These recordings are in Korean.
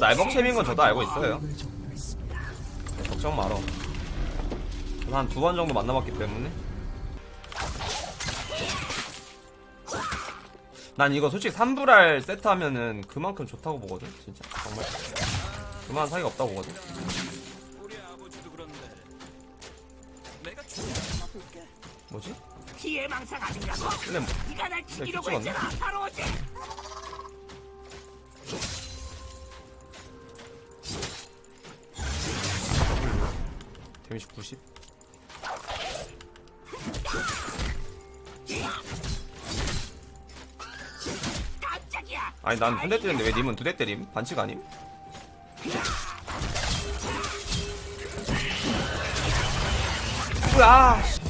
날먹챔인 건 저도 알고 있어요 걱정 말어 한 두 번 정도 만나봤기 때문에 난 이거 솔직히 3불알 세트 하면은 그만큼 좋다고 보거든 진짜 정말 그만 사이가 없다고 보거든 뭐지? 피해망상 아닌가고? 근데 뭐 네가 날 죽이려고? 했잖아. 바로 어제. 데미지 90 깜짝이야. 아니 난 한 대 때렸는데 왜 님은 두 대 때림? 반칙 아님? 으아 씨.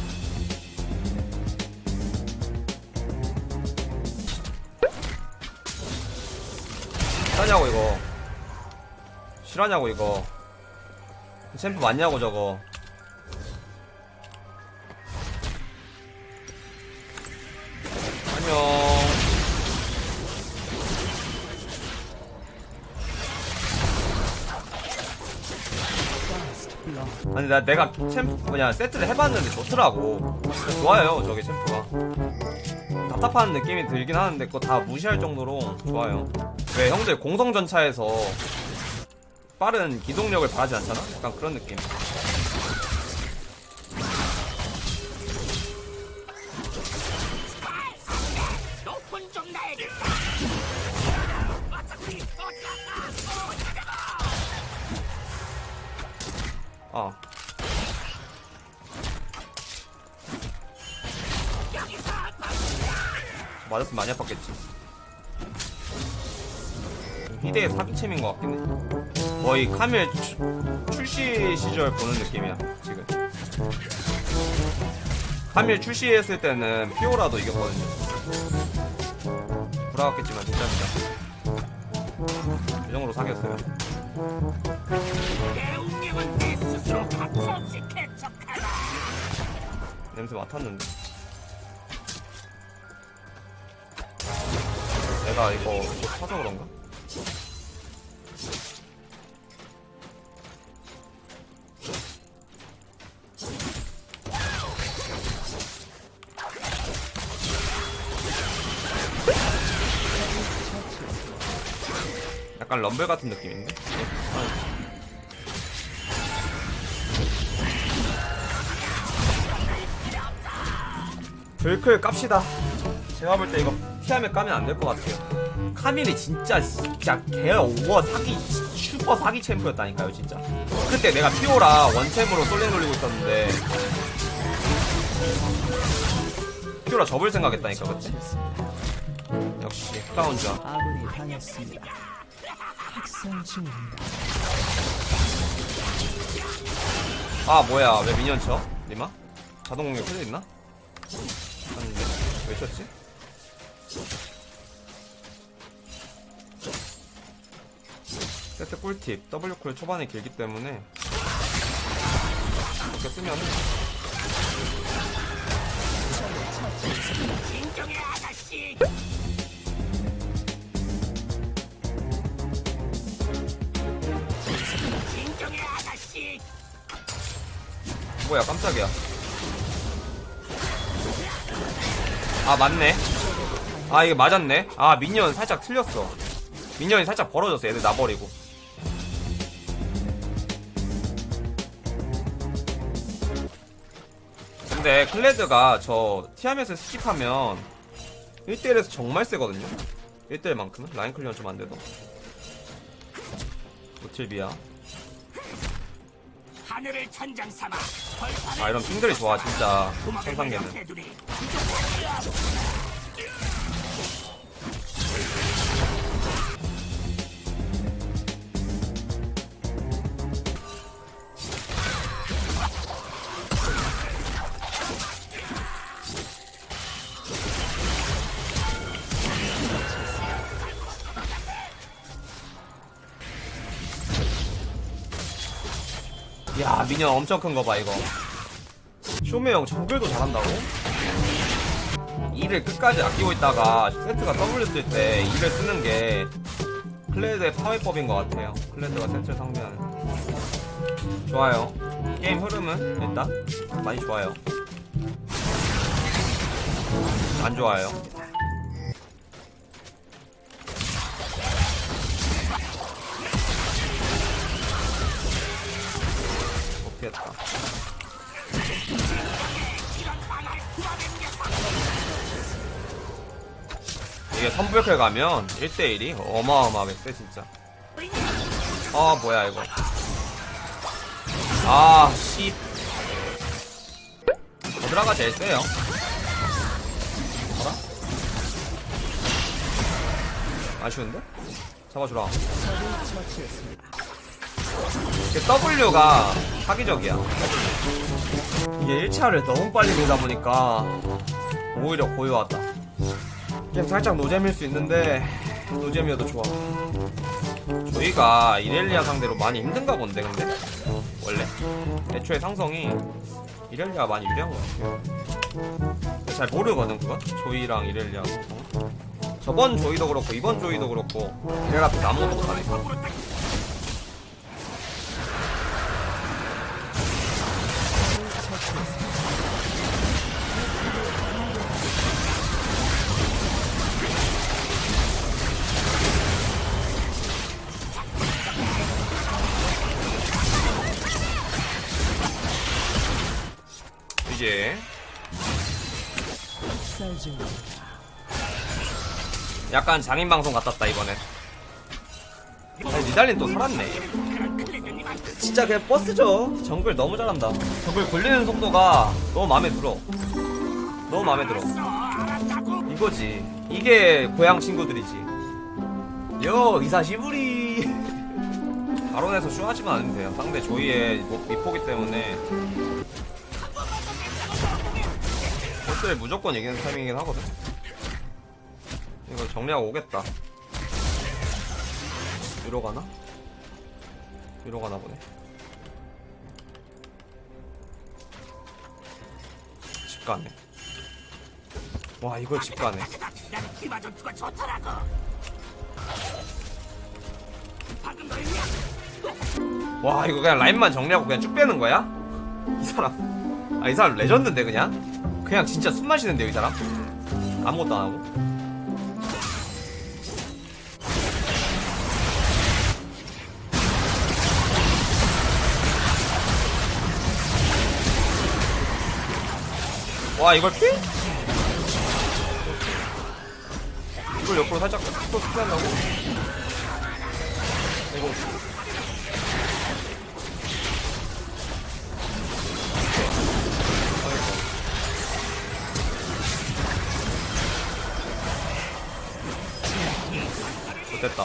실하냐고 이거 실하냐고 이거 챔프 맞냐고 저거 안녕 아니 나 내가 챔프 뭐냐 세트를 해봤는데 좋더라고. 좋아요 저게 챔프가. 답답한 느낌이 들긴 하는데 그거 다 무시할 정도로 좋아요. 왜 형들 공성전차에서 빠른 기동력을 바라지 않잖아? 약간 그런 느낌 아 맞았으면 많이 아팠겠지. 희대의 사기챔인 것 같긴 해. 거의 카밀 추- 출시 시절 보는 느낌이야 지금. 카밀 출시했을 때는 피오라도 이겼거든요. 불화같겠지만 진짜입니다. 이 정도로 사귀었어요 내 운명은 내 스스로 가차없이 개척하라. 냄새 맡았는데 내가 이거 못 타서 그런가? 약간 럼블 같은 느낌인데? 불클 깝시다. 제가 볼 때 이거 티하면 까면 안 될 것 같아요. 카밀이 진짜 진짜 개 오버 사기 슈퍼 사기 챔프였다니까요 진짜. 그때 내가 피오라 원챔으로 솔랭 돌리고 있었는데 피오라 접을 생각했다니까 그때. 역시. 아군이 당했습니다. 아 뭐야 왜 미니언 쳐? 리마? 자동 공격 켜져 있나? 아닌데 왜 쳤지? 세트 꿀팁 W쿨 초반에 길기 때문에 이렇게 쓰면은 진정해 아가씨. 뭐야 깜짝이야. 아 맞네. 아 이게 맞았네. 아 미니언 살짝 틀렸어. 미니언이 살짝 벌어졌어 얘들 나버리고. 근데 클레드가 저 티아멧을 skip하면 1대1에서 정말 세거든요? 1대1만큼은? line clear는 좀 안돼도. 노틸비야 하늘을 천장 삼아. 아 이런 핑들이 좋아 진짜 생상계는 미니언 엄청 큰 거 봐 이거 쇼메 형 정글도 잘한다고? E를 끝까지 아끼고 있다가 세트가 W 쓸 때 E를 쓰는 게 클레드의 파괴법인 것 같아요. 클레드가 세트를 상대하는. 좋아요. 게임 흐름은 일단 많이 좋아요. 안 좋아요. 못 피했다. 이게 선불클 가면 1대1이 어마어마하게 세 진짜. 아 뭐야 이거. 아씨. 버드라가 제일 세요. 봐라. 아쉬운데? 잡아주라 W가 사기적이야. 이게 1차를 너무 빨리 밀다 보니까 오히려 고요하다. 게임 살짝 노잼일 수 있는데 노잼이어도 좋아. 저희가 이렐리아 상대로 많이 힘든가 본데 근데? 원래? 애초에 상성이 이렐리아 많이 유리한 것 같아요. 잘 모르거든 그거 조이랑 이렐리아. 저번 조이도 그렇고 이번 조이도 그렇고 이렐 앞에서 아무것도 못하네 이제. 약간 장인 방송 같았다 이번엔. 니달린 또 살았네. 진짜 그냥 버스죠. 정글 너무 잘한다. 정글 굴리는 속도가 너무 마음에 들어. 너무 마음에 들어. 이거지. 이게 고향 친구들이지. 요 이사 시부리. 바론에서 슈하지만 않으면 돼요. 상대 조이의 뭐- 미포기 때문에 보스를 무조건 이기는 타이밍이긴 하거든. 이거 정리하고 오겠다. 위로 가나? 위로 가나 보네. 집 가네. 와, 이걸 집 가네. 와, 이거 그냥 라인만 정리하고 그냥 쭉 빼는 거야? 이 사람. 아, 이 사람 레전드인데, 그냥? 그냥 진짜 숨 마시는데요, 이 사람? 아무것도 안 하고. 와, 이걸 피? 이걸 옆으로 살짝 또 스피한다고? 이거 됐다.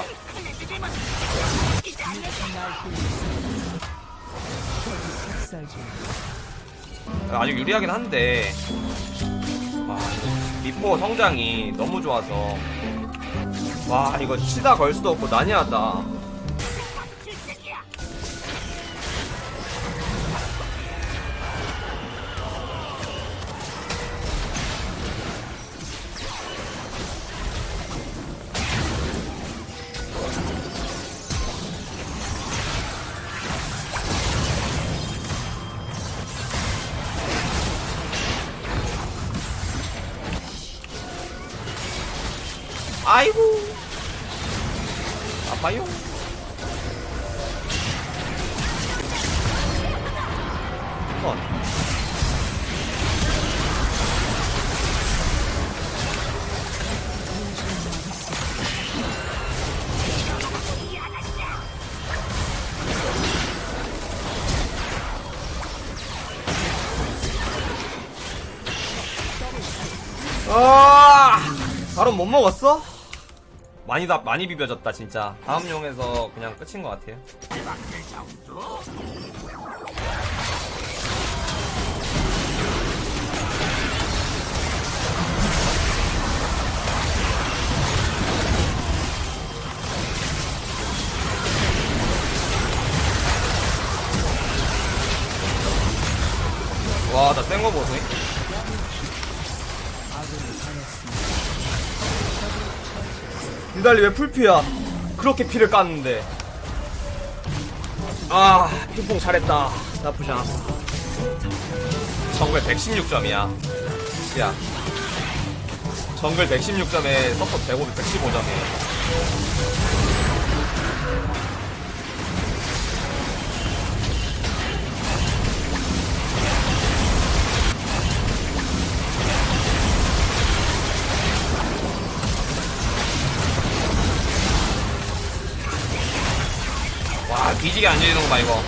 아직 유리하긴 한데. 와 미포 성장이 너무 좋아서. 와 이거 치다 걸 수도 없고 난이하다 아이고. 아파요. 컷 아, 바로 못 먹었어? 많이 다 많이 비벼졌다 진짜. 다음 용에서 그냥 끝인 것 같아요. 니달리 왜 풀피야? 그렇게 피를 깠는데. 아 핑퐁 잘했다. 나쁘지 않았어. 정글 116점이야. 야. 정글 116점에 support 105, 115점이에요 뒤지게 안 지르는구만 이거.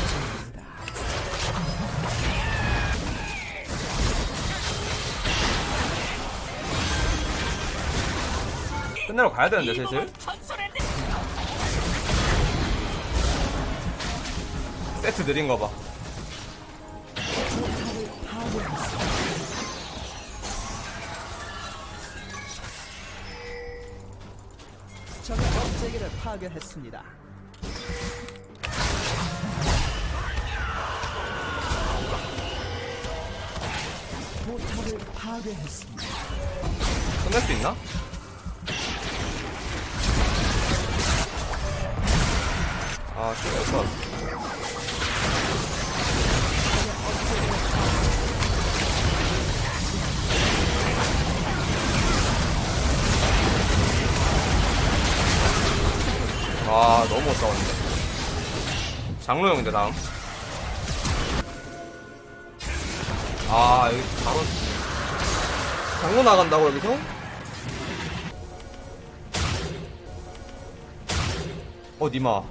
끝내러 가야 되는데 이 슬슬? 세트 느린 거봐. 적의 업체계를 파괴했습니다. 파괴했습니다. 끝낼 수 있나? 아, 씨, 없어. 아, 너무 못 싸웠는데. 장로 형인데, 다음. 아, 여기 바로. 장로 나간다고 여기서? 어 니마 오?